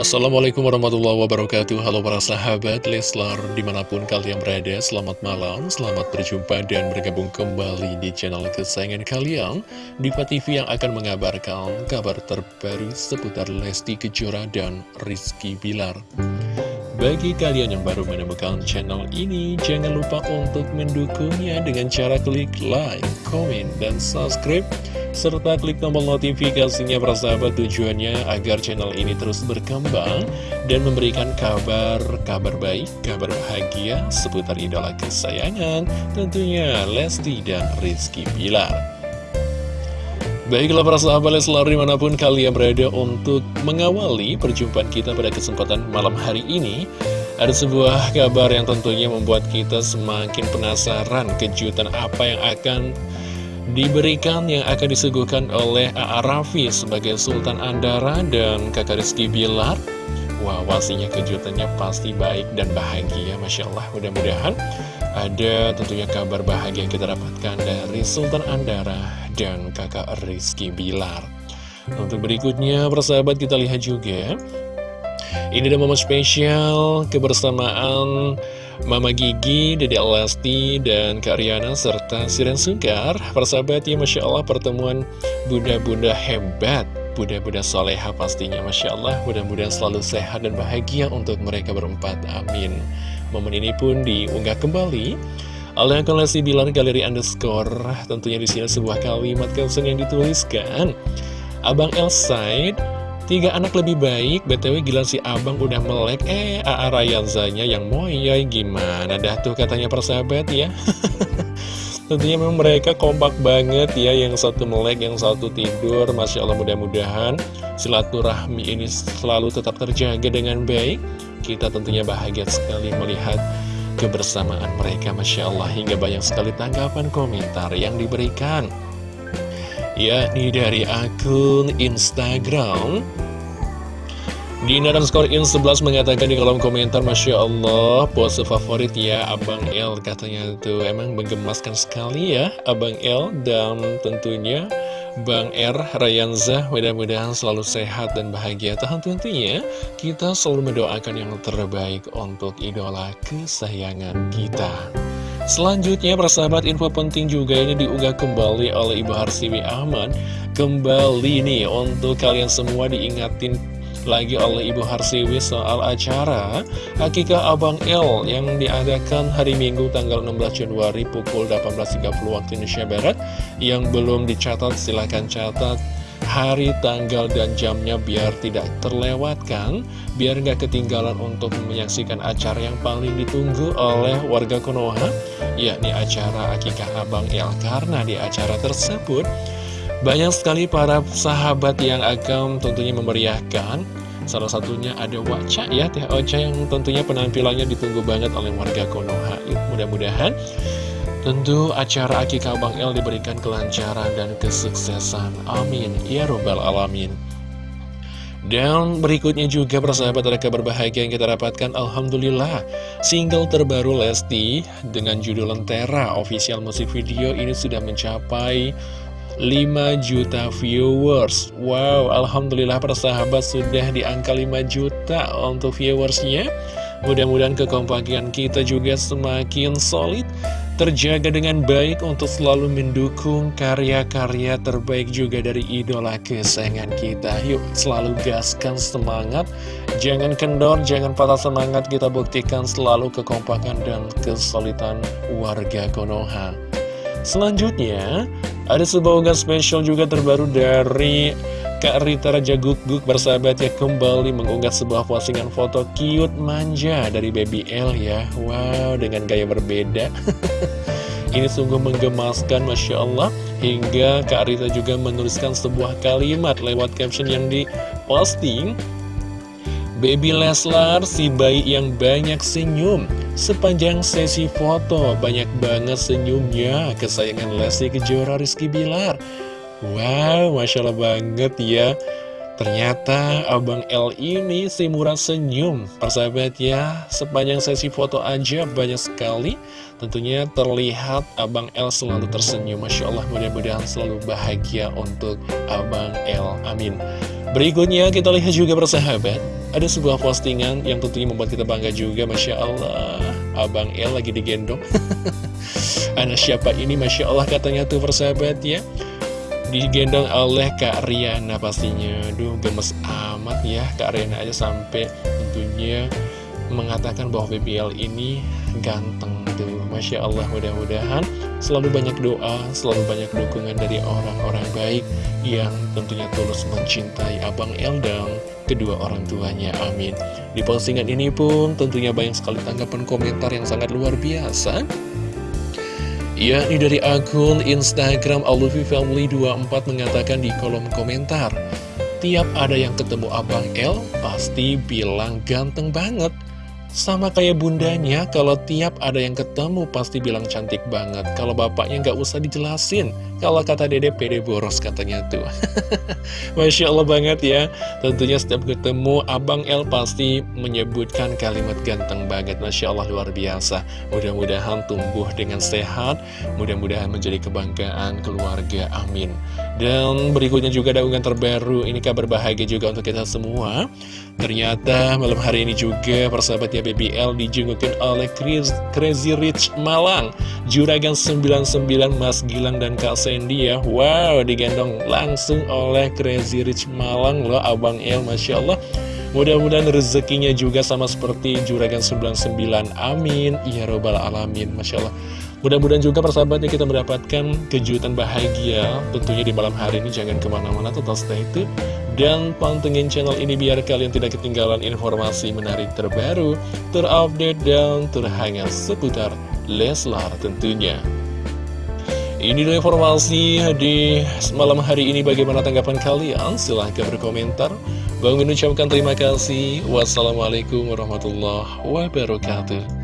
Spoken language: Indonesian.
Assalamualaikum warahmatullahi wabarakatuh. Halo para sahabat Leslar Di mana pun kalian berada Selamat malam, selamat berjumpa Dan bergabung kembali di channel kesayangan kalian. Diva TV yang akan mengabarkan Kabar terbaru seputar Lesti Kejora dan Rizky Bilar. Bagi kalian yang baru menemukan channel ini, jangan lupa untuk mendukungnya dengan cara klik like, komen, dan subscribe serta klik tombol notifikasinya persahabat tujuannya agar channel ini terus berkembang dan memberikan kabar-kabar baik, kabar bahagia seputar idola kesayangan tentunya Lesti dan Rizky Bilar. Baiklah para sahabat Leslar di mana pun kalian berada untuk mengawali perjumpaan kita pada kesempatan malam hari ini Ada sebuah kabar yang tentunya membuat kita semakin penasaran kejutan apa yang akan diberikan yang akan disuguhkan oleh A.A. Raffi sebagai Sultan Andara dan kakak Rizky Bilar Wah, pastinya kejutannya pasti baik dan bahagia, Masya Allah. Mudah-mudahan ada tentunya kabar bahagia yang kita dapatkan dari Sultan Andara dan kakak Rizky Bilar. Untuk berikutnya, persahabat kita lihat juga. Ini ada momen spesial kebersamaan Mama Gigi, Dede Lesti, dan Kak Riana, serta Siren Sungkar. Persahabat ya, Masya Allah pertemuan bunda-bunda hebat, bunda-bunda soleha pastinya, Masya Allah. Mudah-mudahan selalu sehat dan bahagia untuk mereka berempat, amin. Momen ini pun diunggah kembali oleh akun Lesti Bilar Galeri Underscore. Tentunya di sini sebuah kalimat caption yang dituliskan. Abang Elsaid Tiga anak lebih baik, BTW gila si abang udah melek. Eh, A.A. Rayanzanya yang moyoy gimana dah tuh katanya persahabat ya? Tentunya memang mereka kompak banget ya Yang satu melek, yang satu tidur. Masya Allah mudah-mudahan silaturahmi ini selalu tetap terjaga dengan baik. Kita tentunya bahagia sekali melihat kebersamaan mereka Masya Allah. Hingga banyak sekali tanggapan komentar yang diberikan yakni dari akun Instagram. Dina dan skor in 11 mengatakan di kolom komentar Masya Allah pose favorit ya Abang L katanya tuh. Emang menggemaskan sekali ya Abang L dan tentunya Bang R Rayanza mudah-mudahan selalu sehat dan bahagia. Tahan tentunya kita selalu mendoakan yang terbaik untuk idola kesayangan kita Selanjutnya persahabat info penting juga ini diunggah kembali oleh Ibu Harsiwi Ahmad. Kembali nih untuk kalian semua diingatin lagi oleh Ibu Harsiwi soal acara Hakika Abang L yang diadakan hari Minggu tanggal 16 Januari pukul 18.30 waktu Indonesia Barat. Yang belum dicatat silahkan catat hari, tanggal, dan jamnya biar tidak terlewatkan, biar nggak ketinggalan untuk menyaksikan acara yang paling ditunggu oleh warga Konoha, yakni acara Akikah Abang El. Karena di acara tersebut, banyak sekali para sahabat yang akan tentunya memeriahkan Salah satunya ada Waca ya, Teh Ocha yang tentunya penampilannya ditunggu banget oleh warga Konoha. Mudah-mudahan Tentu acara Akikah Bang El diberikan kelancaran dan kesuksesan. Amin. Ya Robbal Alamin. Dan berikutnya juga persahabat ada kabar bahagia yang kita dapatkan Alhamdulillah Single terbaru Lesti dengan judul Lentera Official musik video ini sudah mencapai 5 juta viewers Wow, Alhamdulillah persahabat sudah di angka 5 juta untuk viewersnya Mudah-mudahan kekompakan kita juga semakin solid terjaga dengan baik untuk selalu mendukung karya-karya terbaik juga dari idola kesayangan kita. Yuk selalu gaskan semangat, jangan kendor, jangan patah semangat, kita buktikan selalu kekompakan dan kesulitan warga Konoha. Selanjutnya, ada sebuah unggahan spesial juga terbaru dari Kak Rita Raja Guguk bersahabat ya kembali mengunggah sebuah postingan foto cute manja dari Baby L ya. Wow dengan gaya berbeda. Ini sungguh menggemaskan Masya Allah. Hingga Kak Rita juga menuliskan sebuah kalimat lewat caption yang diposting. Baby Leslar si bayi yang banyak senyum. Sepanjang sesi foto banyak banget senyumnya. Kesayangan Lesti Kejora Rizky Bilar Wow, Masya Allah banget ya. Ternyata Abang L ini si murah senyum. Persahabat ya Sepanjang sesi foto aja banyak sekali. Tentunya terlihat Abang L selalu tersenyum. Masya Allah mudah-mudahan selalu bahagia untuk Abang L. Amin. Berikutnya kita lihat juga persahabat. Ada sebuah postingan yang tentunya membuat kita bangga juga Masya Allah. Abang El lagi digendong. Anak siapa ini? Masya Allah katanya tuh persahabat ya Digendong oleh Kak Riana pastinya. Duh gemes amat ya Kak Riana aja sampai tentunya mengatakan bahwa BBL ini ganteng tuh. Masya Allah mudah-mudahan selalu banyak doa, selalu banyak dukungan dari orang-orang baik yang tentunya tulus mencintai Abang El dan kedua orang tuanya, amin. Di postingan ini pun tentunya banyak sekali tanggapan komentar yang sangat luar biasa Ya, ini dari akun Instagram Family 24 mengatakan di kolom komentar Tiap ada yang ketemu Abang El, pasti bilang ganteng banget sama kayak bundanya, kalau tiap ada yang ketemu pasti bilang cantik banget. Kalau bapaknya nggak usah dijelasin. Kalau kata dede pede boros katanya tuh. Masya Allah banget ya. Tentunya setiap ketemu Abang El pasti menyebutkan kalimat ganteng banget. Masya Allah luar biasa. Mudah-mudahan tumbuh dengan sehat. Mudah-mudahan menjadi kebanggaan keluarga. Amin. Dan berikutnya juga ada unggahan terbaru. Ini kabar bahagia juga untuk kita semua. Ternyata malam hari ini juga persahabatnya BBL dijengukin oleh Crazy Rich Malang Juragan 99 Mas Gilang dan Kak Sandy ya. Wow digendong langsung oleh Crazy Rich Malang loh Abang El Masya Allah. Mudah-mudahan rezekinya juga sama seperti Juragan 99 Amin. Ya Robbal Alamin Masya Allah Mudah-mudahan juga persahabatnya kita mendapatkan kejutan bahagia Tentunya di malam hari ini jangan ke mana-mana tetap stay tune Dan pantengin channel ini biar kalian tidak ketinggalan informasi menarik terbaru Terupdate dan terhangat seputar Leslar tentunya ini dulu informasi di malam hari ini bagaimana tanggapan kalian? Silahkan berkomentar. Bang mengucapkan terima kasih. Wassalamualaikum warahmatullahi wabarakatuh.